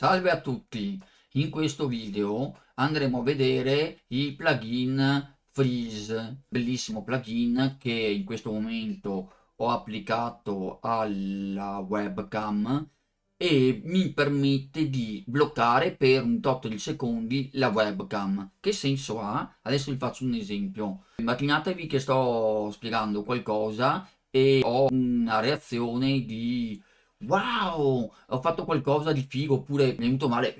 Salve a tutti! In questo video andremo a vedere il plugin Freeze, bellissimo plugin che in questo momento ho applicato alla webcam e mi permette di bloccare per un tot di secondi la webcam. Che senso ha? Adesso vi faccio un esempio. Immaginatevi che sto spiegando qualcosa e ho una reazione di wow, ho fatto qualcosa di figo oppure mi è venuto male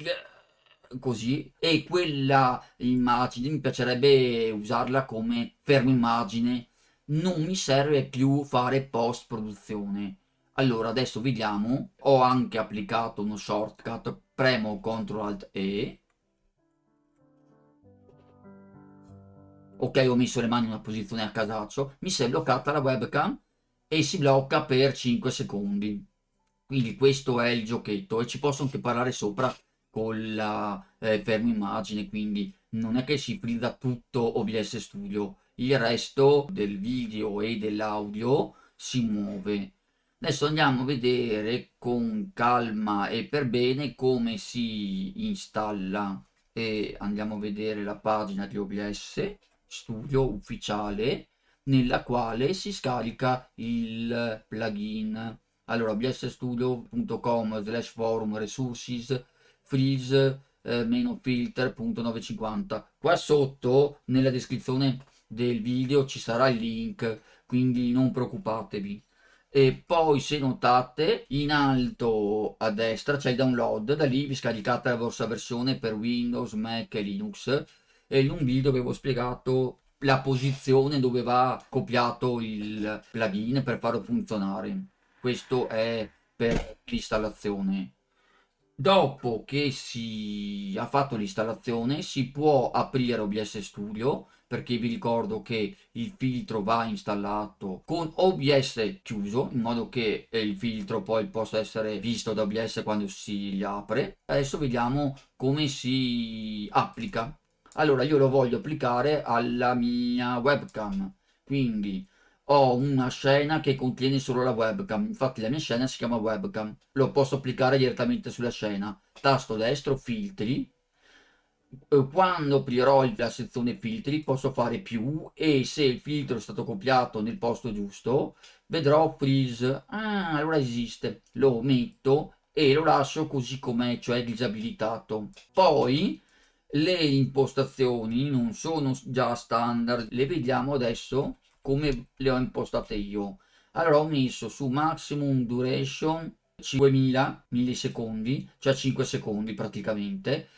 così. E quella immagine mi piacerebbe usarla come fermo immagine. Non mi serve più fare post produzione allora adesso vediamo. Ho anche applicato uno shortcut premo ctrl alt e. Ok ho messo le mani in una posizione a casaccio. Mi si è bloccata la webcam e si blocca per 5 secondi. Quindi questo è il giochetto e ci posso anche parlare sopra con la eh, fermo immagine, quindi non è che si frizza tutto OBS Studio, il resto del video e dell'audio si muove. Adesso andiamo a vedere con calma e per bene come si installa e andiamo a vedere la pagina di OBS Studio ufficiale nella quale si scarica il plugin. Allora bsstudio.com slash forum resources freeze eh, meno filter.950 qua sotto nella descrizione del video ci sarà il link quindi non preoccupatevi. E poi se notate in alto a destra c'è il download da lì vi scaricate la vostra versione per Windows, Mac e Linux. E in un video avevo spiegato la posizione dove va copiato il plugin per farlo funzionare. Questo è per l'installazione. Dopo che si ha fatto l'installazione si può aprire OBS Studio perché vi ricordo che il filtro va installato con OBS chiuso in modo che il filtro poi possa essere visto da OBS quando si apre. Adesso vediamo come si applica allora io lo voglio applicare alla mia webcam quindi ho una scena che contiene solo la webcam. Infatti la mia scena si chiama webcam. Lo posso applicare direttamente sulla scena. Tasto destro filtri. Quando aprirò la sezione filtri posso fare più. E se il filtro è stato copiato nel posto giusto vedrò freeze. Ah allora esiste. Lo metto e lo lascio così com'è cioè disabilitato. Poi le impostazioni non sono già standard. Le vediamo adesso come le ho impostate io allora ho messo su maximum duration 5000 millisecondi cioè 5 secondi praticamente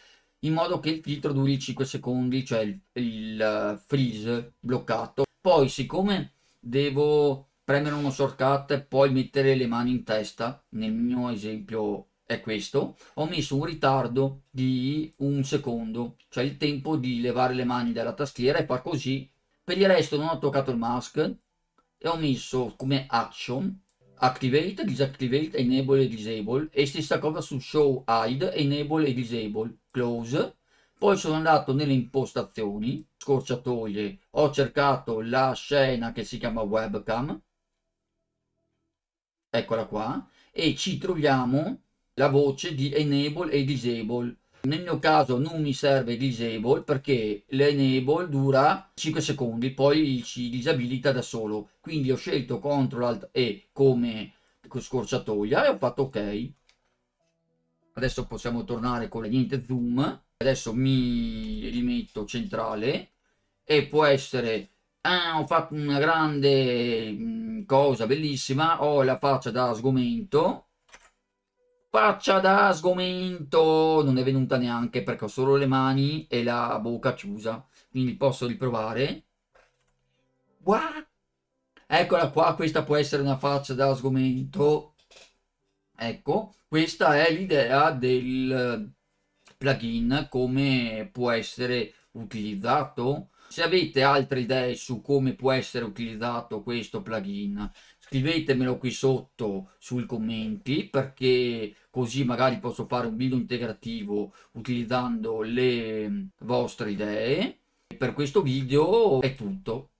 in modo che il filtro duri 5 secondi cioè il, il eh, freeze bloccato poi siccome devo premere uno shortcut e poi mettere le mani in testa nel mio esempio è questo, ho messo un ritardo di un secondo, cioè il tempo di levare le mani dalla tastiera e far così. Per il resto non ho toccato il mask e ho messo come action activate, disactivate, enable e disable. E stessa cosa su show hide, enable e disable, close. Poi sono andato nelle impostazioni, scorciatoie, ho cercato la scena che si chiama webcam, eccola qua, e ci troviamo la voce di enable e disable. Nel mio caso non mi serve disable perché l'enable dura 5 secondi, poi ci disabilita da solo. Quindi ho scelto CTRL ALT E come scorciatoia e ho fatto ok. Adesso possiamo tornare con la niente zoom. Adesso mi rimetto centrale e può essere ah, ho fatto una grande mm, cosa bellissima, ho la faccia da sgomento faccia da sgomento. Non è venuta neanche perché ho solo le mani e la bocca chiusa. Quindi posso riprovare. What? eccola qua questa può essere una faccia da sgomento. Ecco questa è l'idea del plugin come può essere utilizzato. Se avete altre idee su come può essere utilizzato questo plugin scrivetemelo qui sotto sui commenti perché così magari posso fare un video integrativo utilizzando le vostre idee. Per questo video è tutto